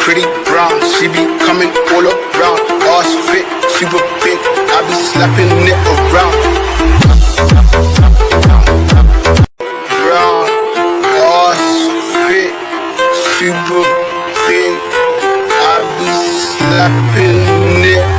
pretty brown. She be coming all around. Ass fit, super big. I be slapping it around. Brown, ass fit, super big. I be slapping it